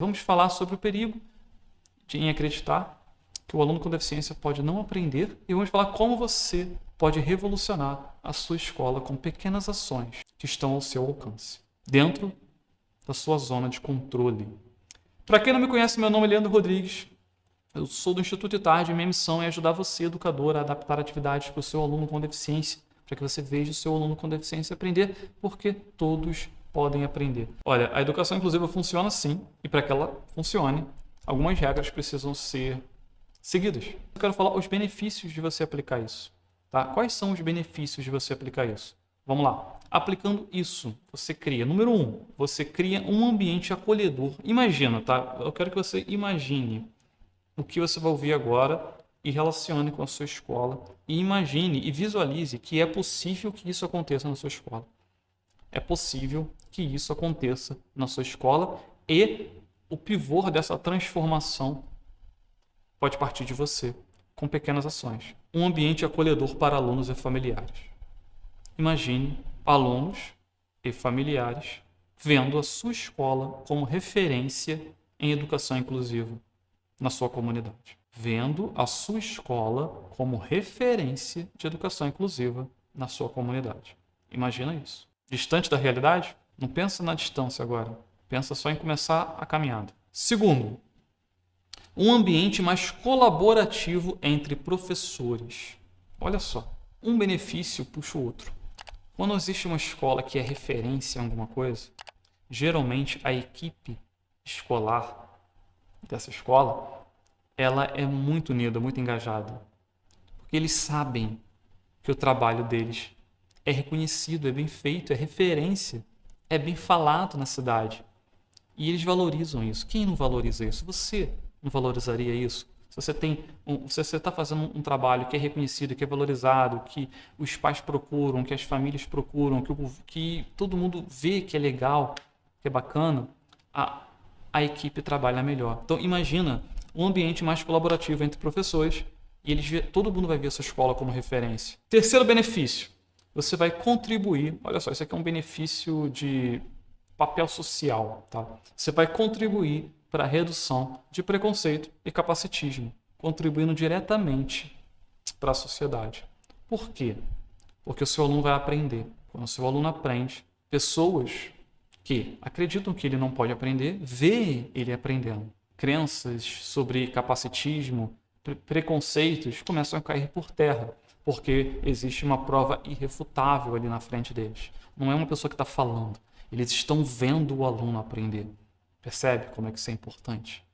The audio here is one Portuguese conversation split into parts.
Vamos falar sobre o perigo de em acreditar que o aluno com deficiência pode não aprender e vamos falar como você pode revolucionar a sua escola com pequenas ações que estão ao seu alcance, dentro da sua zona de controle. Para quem não me conhece, meu nome é Leandro Rodrigues, eu sou do Instituto de e minha missão é ajudar você, educador, a adaptar atividades para o seu aluno com deficiência, para que você veja o seu aluno com deficiência aprender, porque todos podem aprender. Olha, a educação inclusiva funciona sim, e para que ela funcione, algumas regras precisam ser seguidas. Eu quero falar os benefícios de você aplicar isso. Tá? Quais são os benefícios de você aplicar isso? Vamos lá. Aplicando isso, você cria, número um, você cria um ambiente acolhedor. Imagina, tá? Eu quero que você imagine o que você vai ouvir agora e relacione com a sua escola. E imagine e visualize que é possível que isso aconteça na sua escola. É possível que isso aconteça na sua escola e o pivô dessa transformação pode partir de você, com pequenas ações. Um ambiente acolhedor para alunos e familiares. Imagine alunos e familiares vendo a sua escola como referência em educação inclusiva na sua comunidade. Vendo a sua escola como referência de educação inclusiva na sua comunidade. Imagina isso. Distante da realidade? Não pensa na distância agora. Pensa só em começar a caminhada. Segundo, um ambiente mais colaborativo entre professores. Olha só, um benefício puxa o outro. Quando existe uma escola que é referência em alguma coisa, geralmente a equipe escolar dessa escola, ela é muito unida, muito engajada. Porque eles sabem que o trabalho deles é reconhecido, é bem feito, é referência, é bem falado na cidade. E eles valorizam isso. Quem não valoriza isso? Você não valorizaria isso? Se você tem, um, se você está fazendo um trabalho que é reconhecido, que é valorizado, que os pais procuram, que as famílias procuram, que, o, que todo mundo vê que é legal, que é bacana, a, a equipe trabalha melhor. Então imagina um ambiente mais colaborativo entre professores e eles todo mundo vai ver essa escola como referência. Terceiro benefício, você vai contribuir, olha só, isso aqui é um benefício de papel social, tá? Você vai contribuir para a redução de preconceito e capacitismo, contribuindo diretamente para a sociedade. Por quê? Porque o seu aluno vai aprender. Quando o seu aluno aprende, pessoas que acreditam que ele não pode aprender, vê ele aprendendo. Crenças sobre capacitismo, pre preconceitos começam a cair por terra, porque existe uma prova irrefutável ali na frente deles. Não é uma pessoa que está falando, eles estão vendo o aluno aprender. Percebe como é que isso é importante?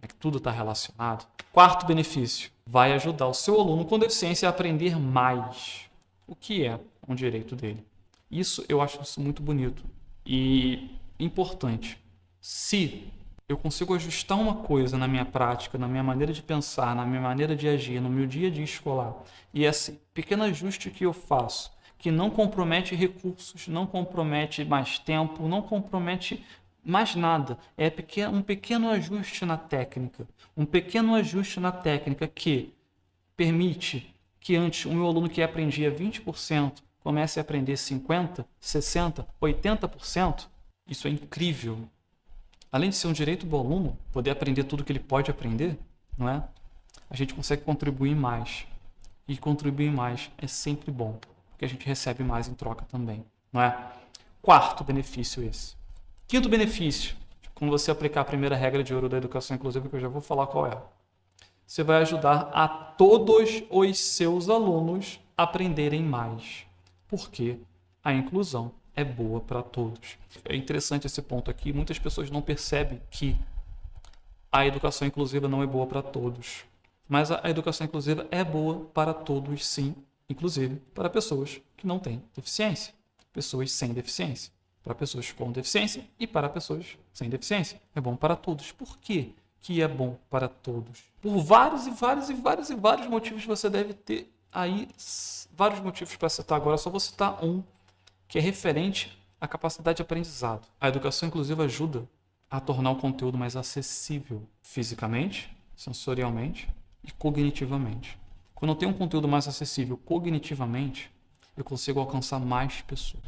É que tudo está relacionado. Quarto benefício, vai ajudar o seu aluno com deficiência a aprender mais, o que é um direito dele. Isso eu acho isso muito bonito. E importante, se eu consigo ajustar uma coisa na minha prática, na minha maneira de pensar, na minha maneira de agir, no meu dia a dia escolar, e esse pequeno ajuste que eu faço, que não compromete recursos, não compromete mais tempo, não compromete mais nada, é um pequeno ajuste na técnica, um pequeno ajuste na técnica que permite que antes o meu aluno que aprendia 20% comece a aprender 50%, 60%, 80%, isso é incrível. Além de ser um direito do aluno, poder aprender tudo que ele pode aprender, não é? A gente consegue contribuir mais. E contribuir mais é sempre bom, porque a gente recebe mais em troca também, não é? Quarto benefício esse. Quinto benefício, quando você aplicar a primeira regra de ouro da educação inclusiva, que eu já vou falar qual é. Você vai ajudar a todos os seus alunos a aprenderem mais porque a inclusão é boa para todos. É interessante esse ponto aqui. Muitas pessoas não percebem que a educação inclusiva não é boa para todos. Mas a educação inclusiva é boa para todos, sim, inclusive para pessoas que não têm deficiência, pessoas sem deficiência, para pessoas com deficiência e para pessoas sem deficiência. É bom para todos. Por quê que é bom para todos? Por vários e vários e vários e vários motivos você deve ter aí vários motivos para citar agora, só vou citar um, que é referente à capacidade de aprendizado. A educação inclusiva ajuda a tornar o conteúdo mais acessível fisicamente, sensorialmente e cognitivamente. Quando eu tenho um conteúdo mais acessível cognitivamente, eu consigo alcançar mais pessoas.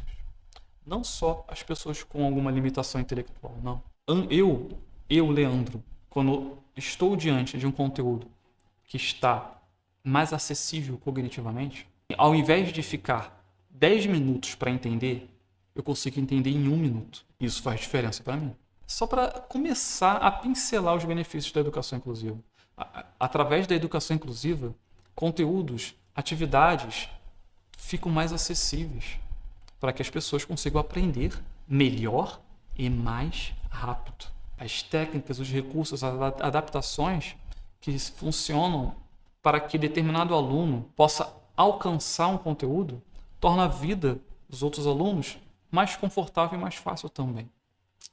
Não só as pessoas com alguma limitação intelectual, não. Eu eu, Leandro, quando estou diante de um conteúdo que está mais acessível cognitivamente, ao invés de ficar 10 minutos para entender, eu consigo entender em um minuto. Isso faz diferença para mim. Só para começar a pincelar os benefícios da educação inclusiva. Através da educação inclusiva, conteúdos, atividades ficam mais acessíveis para que as pessoas consigam aprender melhor e mais rápido. As técnicas, os recursos, as adaptações que funcionam para que determinado aluno possa alcançar um conteúdo torna a vida dos outros alunos mais confortável e mais fácil também.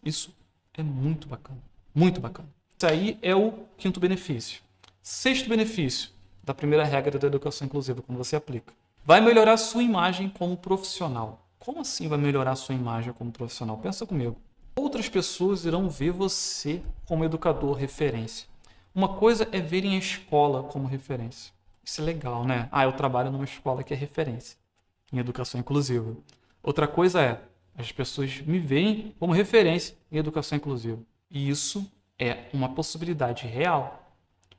Isso é muito bacana, muito bacana. Isso aí é o quinto benefício. Sexto benefício da primeira regra da educação inclusiva, quando você aplica. Vai melhorar a sua imagem como profissional. Como assim vai melhorar a sua imagem como profissional? Pensa comigo. Outras pessoas irão ver você como educador referência. Uma coisa é verem a escola como referência. Isso é legal, né? Ah, eu trabalho numa escola que é referência em educação inclusiva. Outra coisa é, as pessoas me veem como referência em educação inclusiva. E isso é uma possibilidade real.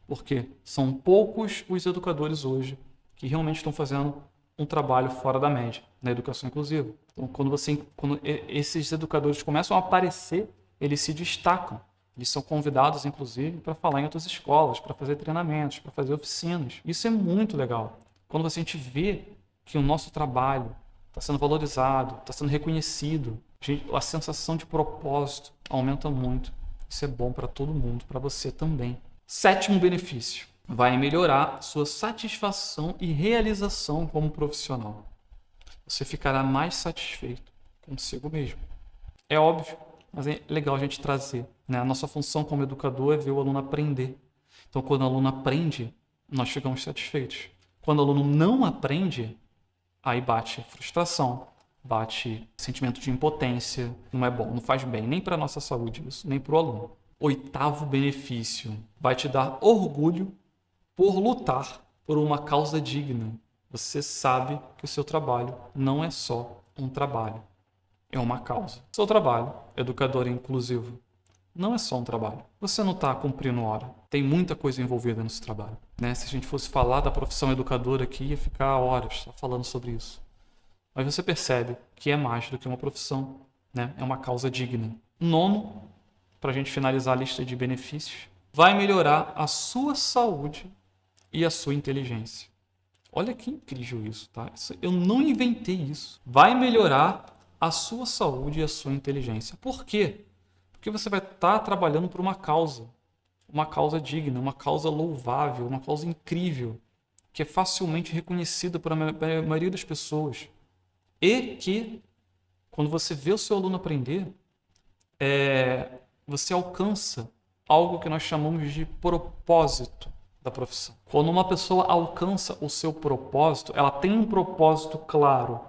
Porque são poucos os educadores hoje que realmente estão fazendo um trabalho fora da média na educação inclusiva. Então, quando, você, quando esses educadores começam a aparecer, eles se destacam. Eles são convidados, inclusive, para falar em outras escolas, para fazer treinamentos, para fazer oficinas. Isso é muito legal. Quando a gente vê que o nosso trabalho está sendo valorizado, está sendo reconhecido, a sensação de propósito aumenta muito. Isso é bom para todo mundo, para você também. Sétimo benefício: vai melhorar sua satisfação e realização como profissional. Você ficará mais satisfeito consigo mesmo. É óbvio, mas é legal a gente trazer. Né? A nossa função como educador é ver o aluno aprender. Então, quando o aluno aprende, nós ficamos satisfeitos. Quando o aluno não aprende, aí bate frustração, bate sentimento de impotência. Não é bom, não faz bem nem para nossa saúde isso, nem para o aluno. Oitavo benefício: vai te dar orgulho por lutar por uma causa digna. Você sabe que o seu trabalho não é só um trabalho, é uma causa. Seu trabalho, educador inclusivo, não é só um trabalho. Você não está cumprindo hora. Tem muita coisa envolvida nesse trabalho. Né? Se a gente fosse falar da profissão educadora aqui, ia ficar horas falando sobre isso. Mas você percebe que é mais do que uma profissão. Né? É uma causa digna. Nono, para a gente finalizar a lista de benefícios, vai melhorar a sua saúde e a sua inteligência. Olha que incrível isso, tá? Eu não inventei isso. Vai melhorar a sua saúde e a sua inteligência. Por quê? Porque você vai estar tá trabalhando por uma causa, uma causa digna, uma causa louvável, uma causa incrível, que é facilmente reconhecida por a maioria das pessoas. E que, quando você vê o seu aluno aprender, é, você alcança algo que nós chamamos de propósito da profissão. Quando uma pessoa alcança o seu propósito, ela tem um propósito claro,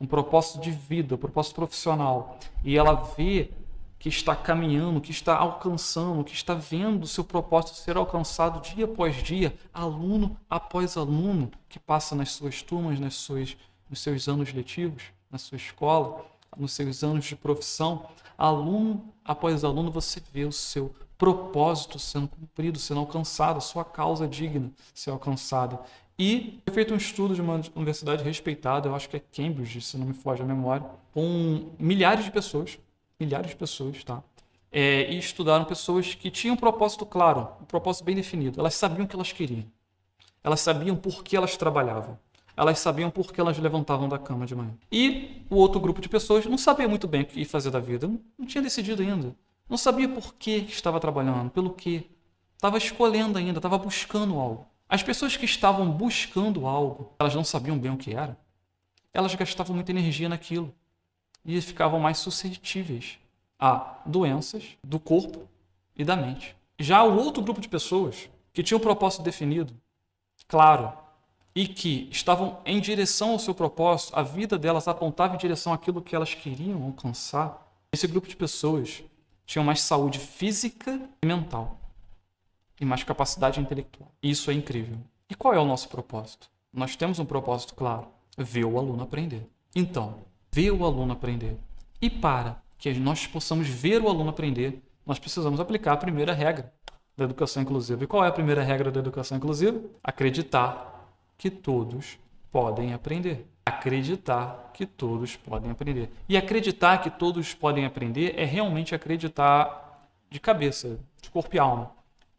um propósito de vida, um propósito profissional, e ela vê que está caminhando, que está alcançando, que está vendo o seu propósito ser alcançado dia após dia, aluno após aluno, que passa nas suas turmas, nas suas, nos seus anos letivos, na sua escola, nos seus anos de profissão, aluno após aluno, você vê o seu propósito sendo cumprido, sendo alcançado, a sua causa digna ser alcançada. E foi feito um estudo de uma universidade respeitada, eu acho que é Cambridge, se não me foge a memória, com milhares de pessoas, milhares de pessoas, tá? É, e estudaram pessoas que tinham um propósito claro, um propósito bem definido. Elas sabiam o que elas queriam. Elas sabiam por que elas trabalhavam. Elas sabiam por que elas levantavam da cama de manhã. E o outro grupo de pessoas não sabia muito bem o que fazer da vida. Não, não tinha decidido ainda. Não sabia por que estava trabalhando, pelo que. Estava escolhendo ainda, estava buscando algo. As pessoas que estavam buscando algo, elas não sabiam bem o que era. Elas gastavam muita energia naquilo e ficavam mais suscetíveis a doenças do corpo e da mente. Já o outro grupo de pessoas que tinham um propósito definido, claro, e que estavam em direção ao seu propósito, a vida delas apontava em direção àquilo que elas queriam alcançar, esse grupo de pessoas tinham mais saúde física e mental e mais capacidade intelectual. Isso é incrível. E qual é o nosso propósito? Nós temos um propósito claro: ver o aluno aprender. Então, ver o aluno aprender. E para que nós possamos ver o aluno aprender, nós precisamos aplicar a primeira regra da educação inclusiva. E qual é a primeira regra da educação inclusiva? Acreditar que todos podem aprender. Acreditar que todos podem aprender. E acreditar que todos podem aprender é realmente acreditar de cabeça, de corpo e alma.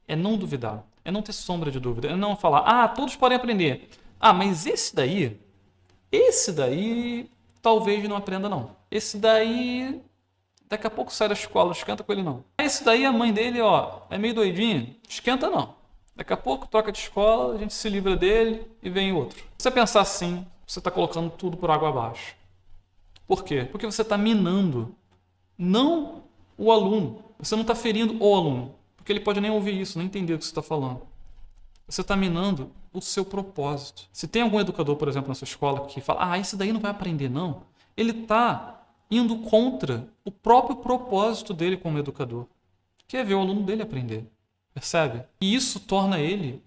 É não duvidar, é não ter sombra de dúvida, é não falar, ah, todos podem aprender. Ah, mas esse daí, esse daí talvez não aprenda não. Esse daí daqui a pouco sai da escola, esquenta com ele não. Esse daí a mãe dele, ó, é meio doidinho, esquenta não. Daqui a pouco troca de escola, a gente se livra dele e vem outro. Se você pensar assim, você está colocando tudo por água abaixo. Por quê? Porque você está minando não o aluno. Você não está ferindo o aluno. Porque ele pode nem ouvir isso, nem entender o que você está falando. Você está minando o seu propósito. Se tem algum educador, por exemplo, na sua escola que fala, ah, esse daí não vai aprender, não. Ele está indo contra o próprio propósito dele como educador, que é ver o aluno dele aprender. Percebe? E isso torna ele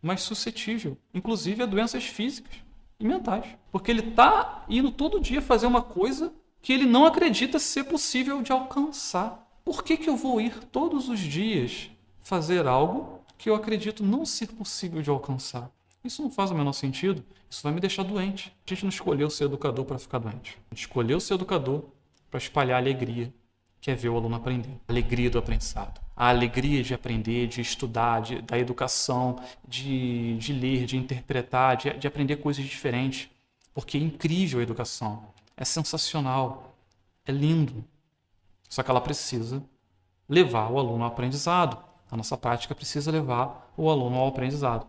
mais suscetível, inclusive a doenças físicas e mentais. Porque ele está indo todo dia fazer uma coisa que ele não acredita ser possível de alcançar. Por que, que eu vou ir todos os dias fazer algo que eu acredito não ser possível de alcançar? Isso não faz o menor sentido. Isso vai me deixar doente. A gente não escolheu ser educador para ficar doente. A gente escolheu ser educador para espalhar alegria, que é ver o aluno aprender. A alegria do aprendizado. A alegria de aprender, de estudar, de, da educação, de, de ler, de interpretar, de, de aprender coisas diferentes. Porque é incrível a educação. É sensacional. É lindo. Só que ela precisa levar o aluno ao aprendizado. A nossa prática precisa levar o aluno ao aprendizado.